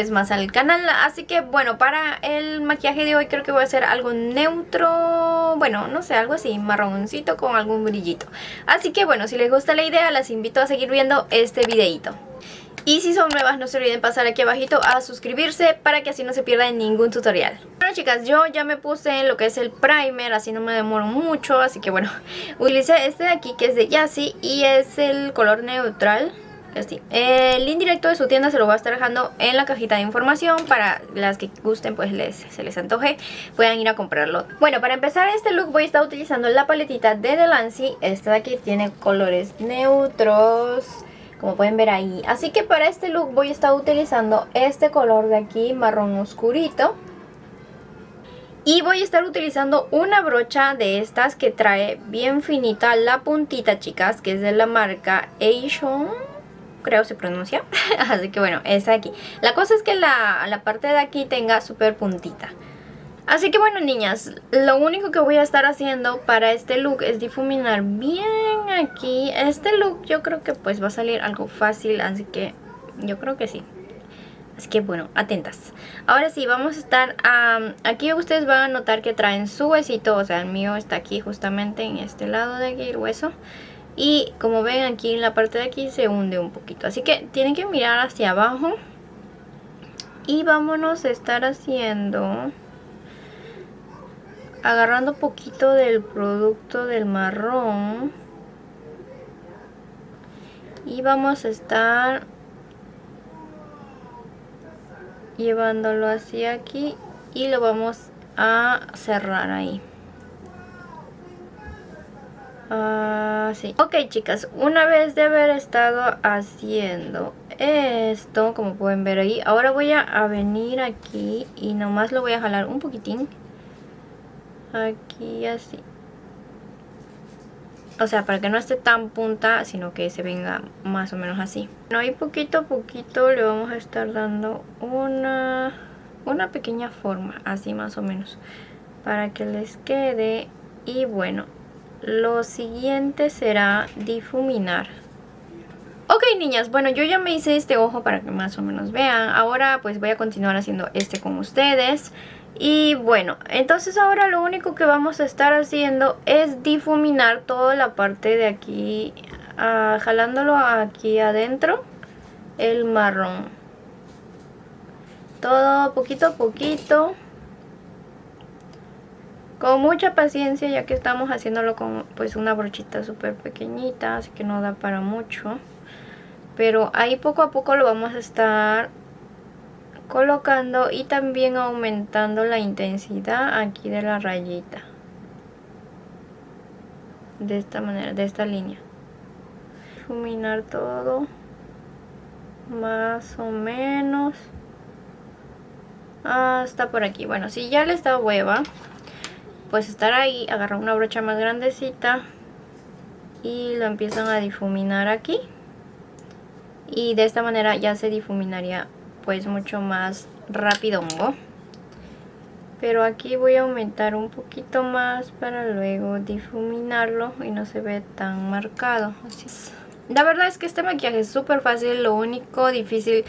vez más al canal. Así que bueno, para el maquillaje de hoy creo que voy a hacer algo neutro Bueno, no sé, algo así, marroncito con algún brillito. Así que bueno, si les gusta la idea, las invito a seguir viendo este videito y si son nuevas no se olviden pasar aquí abajito a suscribirse para que así no se pierdan ningún tutorial. Bueno chicas, yo ya me puse lo que es el primer, así no me demoro mucho, así que bueno, utilicé este de aquí que es de Yassi y es el color neutral así. El link directo de su tienda se lo voy a estar dejando en la cajita de información para las que gusten, pues les, se les antoje, puedan ir a comprarlo. Bueno, para empezar este look voy a estar utilizando la paletita de Delancey. Esta de aquí tiene colores neutros, como pueden ver ahí. Así que para este look voy a estar utilizando este color de aquí, marrón oscurito. Y voy a estar utilizando una brocha de estas que trae bien finita la puntita, chicas, que es de la marca Asian creo se pronuncia. Así que bueno, esa aquí. La cosa es que la, la parte de aquí tenga súper puntita. Así que bueno niñas, lo único que voy a estar haciendo para este look es difuminar bien aquí. Este look yo creo que pues va a salir algo fácil, así que yo creo que sí. Así que bueno, atentas. Ahora sí, vamos a estar... aquí ustedes van a notar que traen su huesito, o sea el mío está aquí justamente en este lado de aquí el hueso. Y como ven aquí en la parte de aquí se hunde un poquito. Así que tienen que mirar hacia abajo. Y vámonos a estar haciendo... Agarrando poquito del producto del marrón. Y vamos a estar llevándolo hacia aquí y lo vamos a cerrar ahí. Ah, sí. Ok, chicas, una vez de haber estado haciendo esto, como pueden ver ahí, ahora voy a, venir aquí y nomás lo voy a jalar un poquitín. Aquí así. O sea, para que no esté tan punta, sino que se venga más o menos así. Bueno, ahí poquito a poquito le vamos a estar dando una, una pequeña forma, así más o menos. Para que les quede. Y bueno, lo siguiente será difuminar. Ok niñas, bueno yo ya me hice este ojo para que más o menos vean. Ahora pues voy a continuar haciendo este con ustedes. Y bueno, entonces ahora lo único que vamos a estar haciendo es difuminar toda la parte de aquí, ah, jalándolo aquí adentro, el marrón. Todo poquito a poquito con mucha paciencia ya que estamos haciéndolo con pues una brochita súper pequeñita así que no da para mucho. Pero ahí poco a poco lo vamos a estar colocando y también aumentando la intensidad aquí de la rayita. De esta manera, de esta línea. Difuminar todo más o menos hasta por aquí. Bueno si ya les da hueva pues estar ahí, agarrar una brocha más grandecita y lo empiezan a difuminar aquí. Y de esta manera ya se difuminaría pues mucho más rápido pero aquí voy a aumentar un poquito más para luego difuminarlo y no se ve tan marcado. Así la verdad es que este maquillaje es súper fácil. Lo único difícil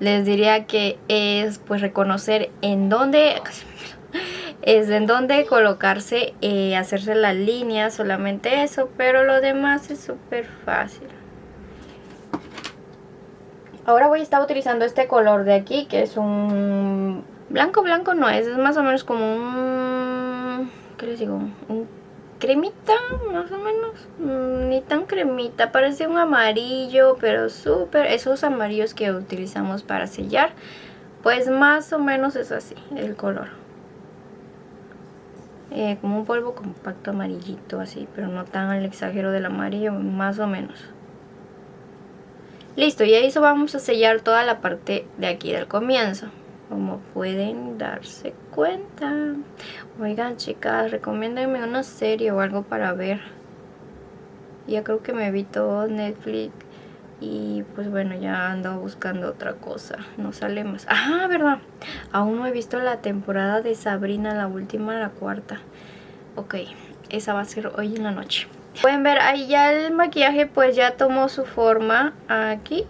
les diría que es pues reconocer en dónde es en donde colocarse, eh, hacerse las líneas, solamente eso, pero lo demás es súper fácil. Ahora voy a estar utilizando este color de aquí, que es un blanco, blanco no es, es más o menos como un, ¿qué les digo? Un cremita, más o menos, mm, ni tan cremita, parece un amarillo, pero súper, esos amarillos que utilizamos para sellar, pues más o menos es así el color. Eh, como un polvo compacto amarillito así, pero no tan al exagero del amarillo, más o menos. Listo, y eso vamos a sellar toda la parte de aquí del comienzo. Como pueden darse cuenta. Oigan chicas, recomiéndenme una serie o algo para ver. Ya creo que me vi todo Netflix y pues bueno, ya ando buscando otra cosa. No sale más. Ah, verdad. Aún no he visto la temporada de Sabrina, la última, la cuarta. Ok, esa va a ser hoy en la noche. Pueden ver, ahí ya el maquillaje pues ya tomó su forma aquí.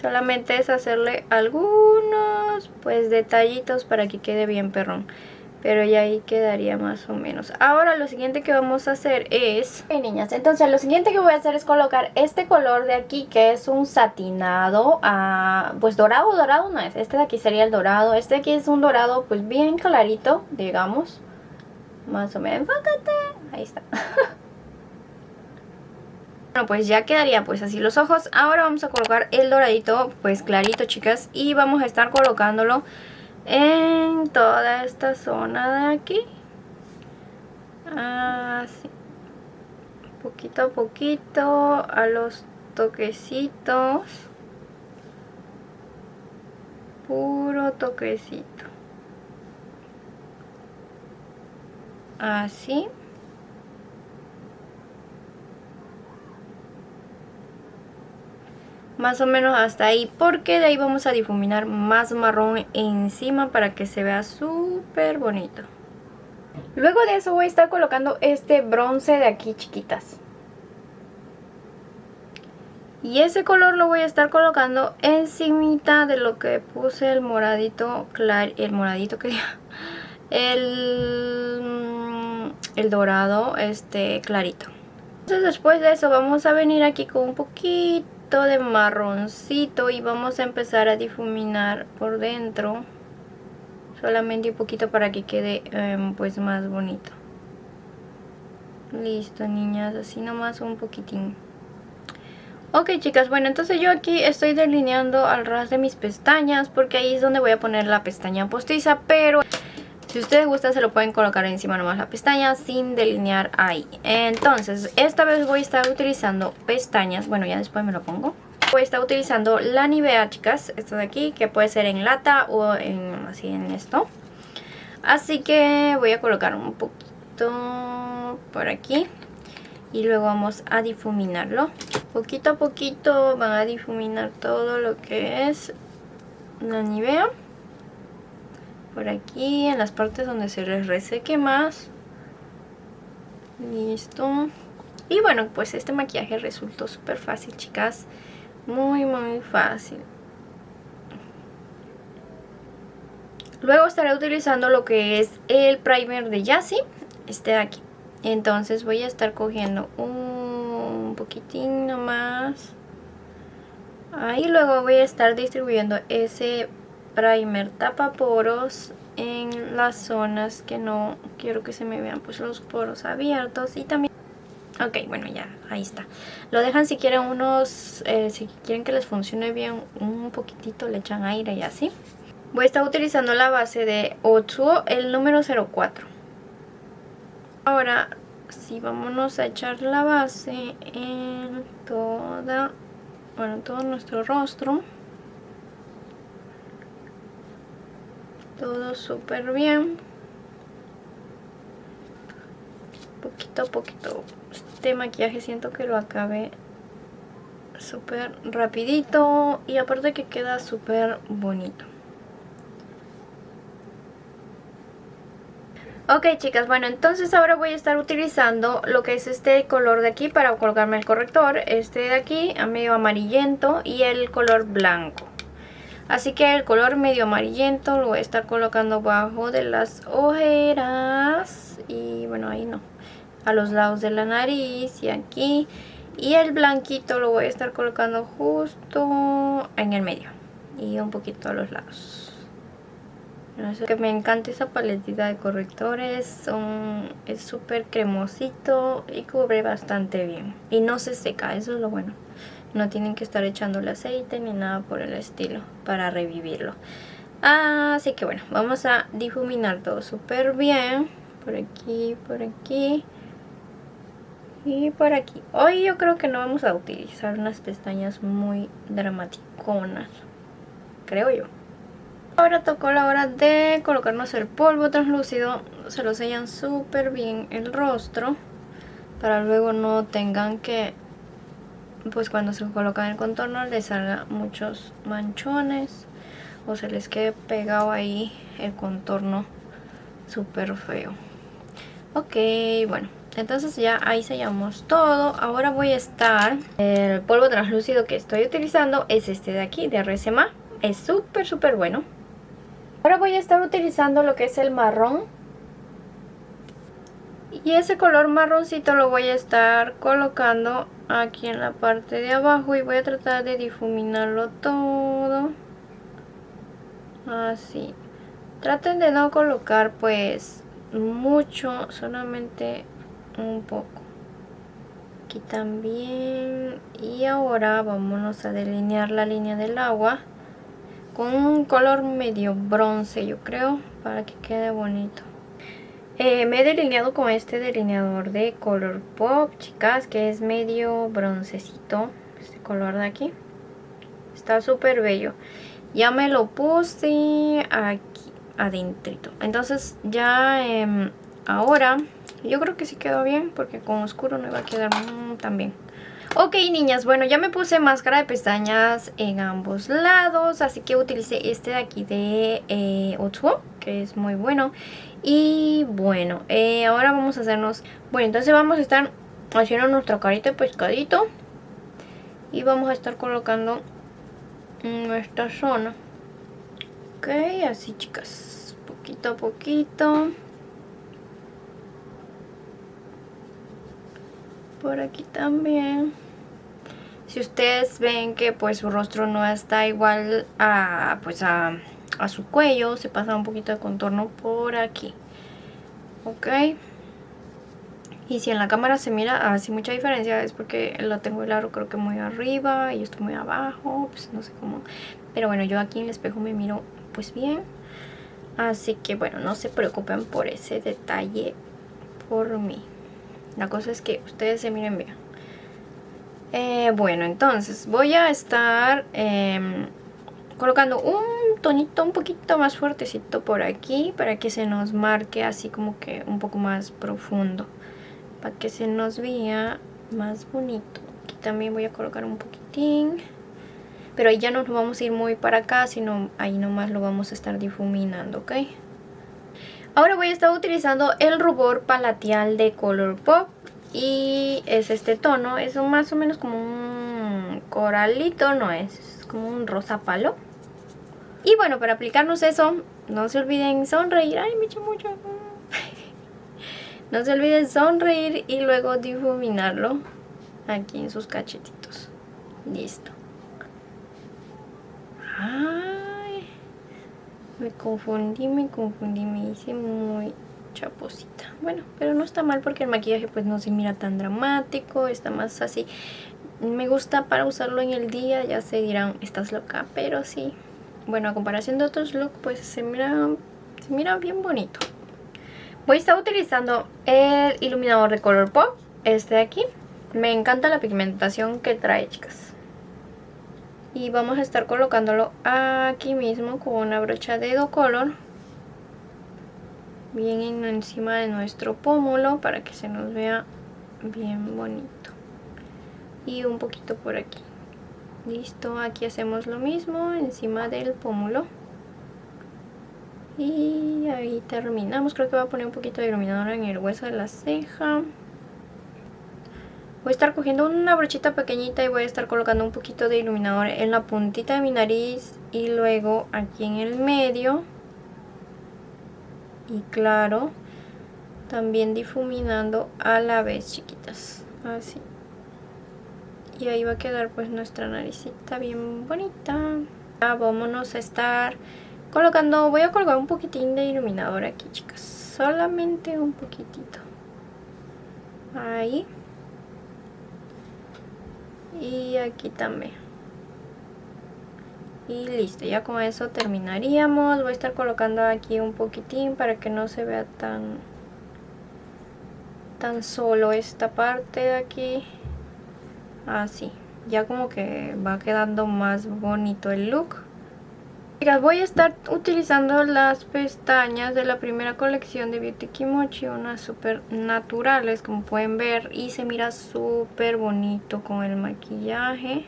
Solamente es hacerle algunos pues detallitos para que quede bien perrón pero ya ahí quedaría más o menos ahora lo siguiente que vamos a hacer es ok niñas entonces lo siguiente que voy a hacer es colocar este color de aquí que es un satinado ah, pues dorado dorado no es este de aquí sería el dorado este de aquí es un dorado pues bien clarito digamos más o menos enfócate ahí está Bueno, pues ya quedaría pues así los ojos. Ahora vamos a colocar el doradito pues clarito, chicas. Y vamos a estar colocándolo en toda esta zona de aquí. Así. Poquito a poquito a los toquecitos. Puro toquecito. Así más o menos hasta ahí porque de ahí vamos a difuminar más marrón encima para que se vea súper bonito. Luego de eso voy a estar colocando este bronce de aquí chiquitas. Y ese color lo voy a estar colocando encimita de lo que puse el moradito claro, el moradito que el, mm, el dorado este clarito. Entonces después de eso vamos a venir aquí con un poquito de marroncito y vamos a empezar a difuminar por dentro. Solamente un poquito para que quede em, pues más bonito. Listo niñas así nomás un poquitín. Ok chicas bueno entonces yo aquí estoy delineando al ras de mis pestañas porque ahí es donde voy a poner la pestaña postiza pero si ustedes gustan se lo pueden colocar encima nomás la pestaña sin delinear ahí. Entonces, esta vez voy a estar utilizando pestañas. Bueno, ya después me lo pongo. Voy a estar utilizando la Nivea, chicas. Esto de aquí, que puede ser en lata o en, así en esto. Así que voy a colocar un poquito por aquí. Y luego vamos a difuminarlo. Poquito a poquito van a difuminar todo lo que es la Nivea por aquí en las partes donde se les reseque más. Listo. Y bueno pues este maquillaje resultó súper fácil chicas. Muy muy fácil. Luego estaré utilizando lo que es el primer de Yassi este de aquí. Entonces voy a estar cogiendo un poquitín nomás. Ahí luego voy a estar distribuyendo ese primer tapa poros en las zonas que no quiero que se me vean pues los poros abiertos y también ok bueno ya ahí está. Lo dejan si quieren unos eh, si quieren que les funcione bien un poquitito le echan aire y así. Voy a estar utilizando la base de 8 el número 04 ahora si vámonos a echar la base en toda bueno todo nuestro rostro súper bien. Poquito a poquito este maquillaje siento que lo acabé súper rapidito y aparte que queda súper bonito. Ok chicas, bueno entonces ahora voy a estar utilizando lo que es este color de aquí para colocarme el corrector. Este de aquí, medio amarillento y el color blanco Así que el color medio amarillento lo voy a estar colocando bajo de las ojeras. Y bueno, ahí no. A los lados de la nariz y aquí. Y el blanquito lo voy a estar colocando justo en el medio. Y un poquito a los lados. que me encanta esa paletita de correctores. Son, es súper cremosito y cubre bastante bien. Y no se seca, eso es lo bueno. No tienen que estar echándole aceite ni nada por el estilo para revivirlo. Así que bueno, vamos a difuminar todo súper bien. Por aquí, por aquí y por aquí. Hoy yo creo que no vamos a utilizar unas pestañas muy dramaticonas. Creo yo. Ahora tocó la hora de colocarnos el polvo translúcido. Se lo sellan súper bien el rostro. Para luego no tengan que pues cuando se colocan el contorno les salga muchos manchones o se les quede pegado ahí el contorno súper feo. Ok bueno entonces ya ahí sellamos todo. Ahora voy a estar el polvo translúcido que estoy utilizando es este de aquí de RSMA es súper súper bueno. Ahora voy a estar utilizando lo que es el marrón. Y ese color marroncito lo voy a estar colocando aquí en la parte de abajo y voy a tratar de difuminarlo todo. Así. Traten de no colocar pues mucho solamente un poco. Aquí también. Y ahora vámonos a delinear la línea del agua con un color medio bronce yo creo para que quede bonito eh, me he delineado con este delineador de Color Pop, chicas, que es medio broncecito, este color de aquí. Está súper bello. Ya me lo puse aquí adentrito. Entonces ya em, ahora yo creo que sí quedó bien porque con oscuro no iba a quedar tan bien. Ok niñas, bueno ya me puse máscara de pestañas en ambos lados, así que utilicé este de aquí de eh, que es muy bueno. Y bueno, eh, ahora vamos a hacernos... Bueno, entonces vamos a estar haciendo nuestra carita de pescadito. Y vamos a estar colocando nuestra zona. Ok, así chicas, poquito a poquito. Por aquí también si ustedes ven que pues su rostro no está igual a pues a, su cuello, se pasa un poquito de contorno por aquí. Ok. Y si en la cámara se mira así mucha diferencia es porque lo tengo el aro creo que muy arriba y yo estoy muy abajo, pues no sé cómo. Pero bueno, yo aquí en el espejo me miro pues bien. Así que bueno, no se preocupen por ese detalle por mí. La cosa es que ustedes se miren bien. Eh, bueno, entonces voy a estar em, colocando un tonito un poquito más fuertecito por aquí para que se nos marque así como que un poco más profundo. Para que se nos vea más bonito. Aquí también voy a colocar un poquitín. Pero ahí ya no nos vamos a ir muy para acá, sino ahí nomás lo vamos a estar difuminando, ¿ok? Ahora voy a estar utilizando el rubor palateal de Color Pop y es este tono, es más o menos como un coralito, no es, es como un rosa palo. Y bueno, para aplicarnos eso, no se olviden sonreír, ay me eché mucho. no se olviden sonreír y luego difuminarlo aquí en sus cachetitos. Listo. Ay, me confundí, me confundí, me hice muy chaposita. Bueno, pero no está mal porque el maquillaje pues no se mira tan dramático, está más así. Me gusta para usarlo en el día, ya se dirán, estás loca, pero sí. Bueno, a comparación de otros looks pues se mira, se mira bien bonito. Voy a estar utilizando el iluminador de Color Pop, este de aquí. Me encanta la pigmentación que trae, chicas. Y vamos a estar colocándolo aquí mismo con una brocha de Do Color bien encima de nuestro pómulo para que se nos vea bien bonito y un poquito por aquí listo, aquí hacemos lo mismo encima del pómulo. Y ahí terminamos, creo que voy a poner un poquito de iluminador en el hueso de la ceja. Voy a estar cogiendo una brochita pequeñita y voy a estar colocando un poquito de iluminador en la puntita de mi nariz y luego aquí en el medio. Y claro también difuminando a la vez chiquitas. Así y ahí va a quedar pues nuestra naricita bien bonita ya vámonos a estar colocando voy a colgar un poquitín de iluminador aquí chicas solamente un poquitito ahí y aquí también y listo, ya con eso terminaríamos. Voy a estar colocando aquí un poquitín para que no se vea tan, tan solo esta parte de aquí. Así, ya como que va quedando más bonito el look. voy a estar utilizando las pestañas de la primera colección de Beauty Kimochi, unas súper naturales como pueden ver y se mira súper bonito con el maquillaje.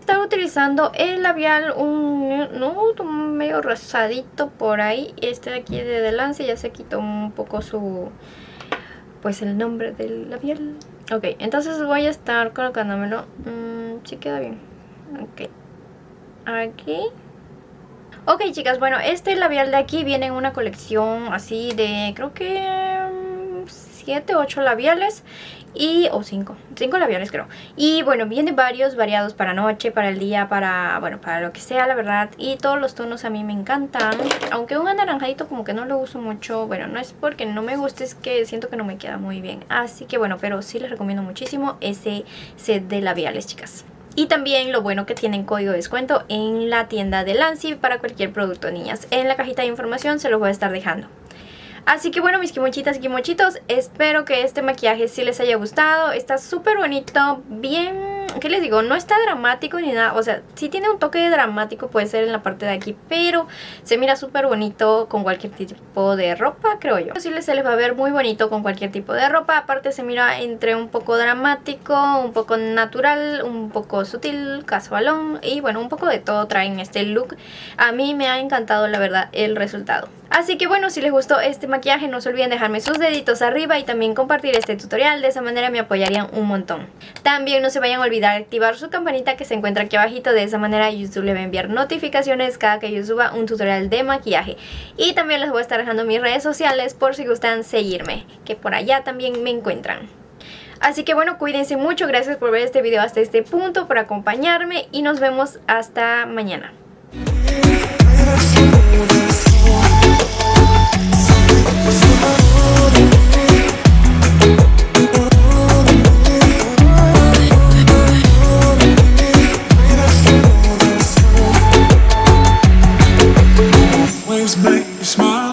Estaba utilizando el labial, un nudo medio rosadito por ahí, este de aquí de Delance ya se quitó un poco su, pues el nombre del labial. Ok, entonces voy a estar colocándomelo, mm, si queda bien, ok, aquí. Ok chicas, bueno, este labial de aquí viene en una colección así de creo que 7, mm, 8 labiales y o 5, 5 labiales creo. Y bueno, viene varios variados para noche, para el día, para bueno, para lo que sea, la verdad. Y todos los tonos a mí me encantan. Aunque un anaranjadito como que no lo uso mucho, bueno, no es porque no me guste, es que siento que no me queda muy bien. Así que bueno, pero sí les recomiendo muchísimo ese set de labiales, chicas. Y también lo bueno que tienen código de descuento en la tienda de Lancy para cualquier producto, niñas. En la cajita de información se los voy a estar dejando. Así que bueno, mis kimochitas y kimochitos, espero que este maquillaje sí les haya gustado. Está súper bonito, bien ¿qué les digo? No está dramático ni nada, o sea, sí tiene un toque dramático, puede ser en la parte de aquí, pero se mira súper bonito con cualquier tipo de ropa, creo yo. Sí se les va a ver muy bonito con cualquier tipo de ropa, aparte se mira entre un poco dramático, un poco natural, un poco sutil, casualón y bueno, un poco de todo traen este look. A mí me ha encantado la verdad el resultado. Así que bueno, si les gustó este maquillaje no se olviden dejarme sus deditos arriba y también compartir este tutorial, de esa manera me apoyarían un montón. También no se vayan a olvidar activar su campanita que se encuentra aquí abajito, de esa manera YouTube le va a enviar notificaciones cada que yo suba un tutorial de maquillaje. Y también les voy a estar dejando mis redes sociales por si gustan seguirme, que por allá también me encuentran. Así que bueno, cuídense mucho, gracias por ver este video hasta este punto, por acompañarme y nos vemos hasta mañana. Smile